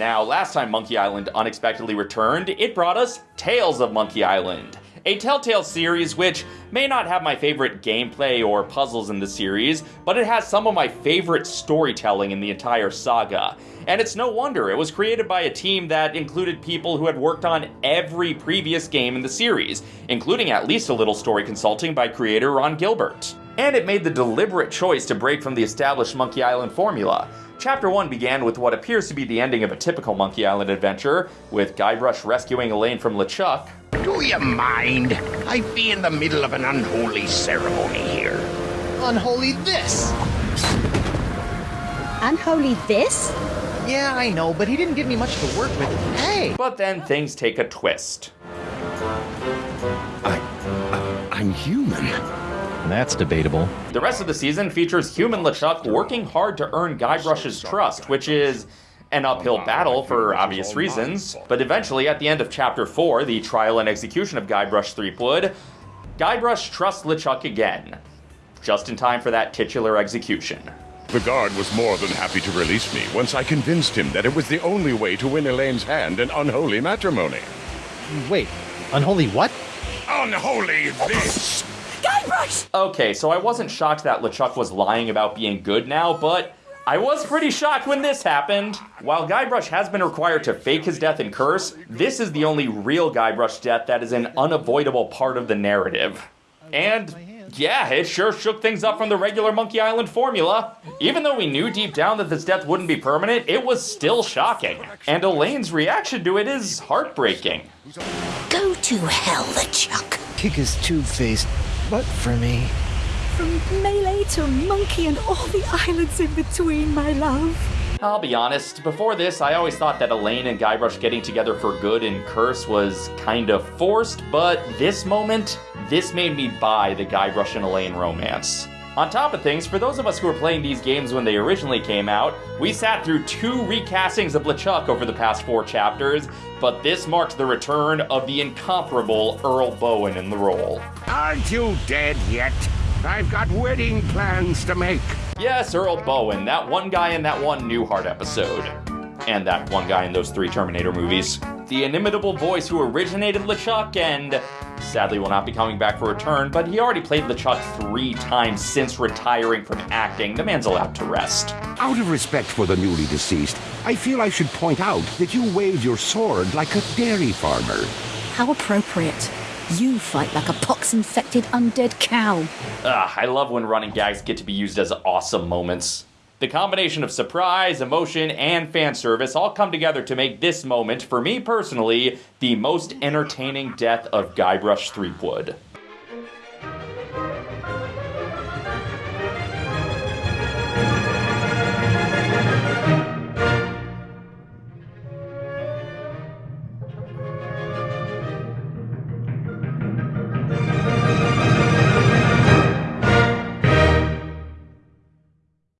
last time Monkey Island unexpectedly returned, it brought us Tales of Monkey Island a Telltale series which may not have my favorite gameplay or puzzles in the series, but it has some of my favorite storytelling in the entire saga. And it's no wonder, it was created by a team that included people who had worked on every previous game in the series, including at least a little story consulting by creator Ron Gilbert. And it made the deliberate choice to break from the established Monkey Island formula. Chapter 1 began with what appears to be the ending of a typical Monkey Island adventure, with Guybrush rescuing Elaine from LeChuck, do you mind? I'd be in the middle of an unholy ceremony here. Unholy this! Unholy this? Yeah, I know, but he didn't give me much to work with. Hey! But then things take a twist. I, I I'm human. That's debatable. The rest of the season features human LeChuck working hard to earn Guybrush's trust, which is an uphill battle for obvious reasons, but eventually at the end of chapter 4, the trial and execution of Guybrush Threepwood, Guybrush trusts LeChuck again, just in time for that titular execution. The guard was more than happy to release me once I convinced him that it was the only way to win Elaine's hand in unholy matrimony. Wait, unholy what? Unholy this! Guybrush! Okay, so I wasn't shocked that LeChuck was lying about being good now, but I was pretty shocked when this happened. While Guybrush has been required to fake his death and curse, this is the only real Guybrush death that is an unavoidable part of the narrative. And yeah, it sure shook things up from the regular Monkey Island formula. Even though we knew deep down that this death wouldn't be permanent, it was still shocking. And Elaine's reaction to it is heartbreaking. Go to hell, LeChuck. Kick his two-faced, but for me. From Melee to Monkey and all the islands in between, my love. I'll be honest, before this, I always thought that Elaine and Guybrush getting together for good in Curse was kind of forced, but this moment, this made me buy the Guybrush and Elaine romance. On top of things, for those of us who were playing these games when they originally came out, we sat through two recastings of LeChuck over the past four chapters, but this marks the return of the incomparable Earl Boen in the role. Aren't you dead yet? I've got wedding plans to make. Yes, Earl Boen, that one guy in that one Newhart episode. And that one guy in those three Terminator movies. The inimitable voice who originated LeChuck and sadly will not be coming back for a return, but he already played LeChuck three times since retiring from acting. The man's allowed to rest. Out of respect for the newly deceased, I feel I should point out that you waved your sword like a dairy farmer. How appropriate. You fight like a pox-infected undead cow. Ah, I love when running gags get to be used as awesome moments. The combination of surprise, emotion, and fan service all come together to make this moment, for me personally, the most entertaining death of Guybrush Threepwood.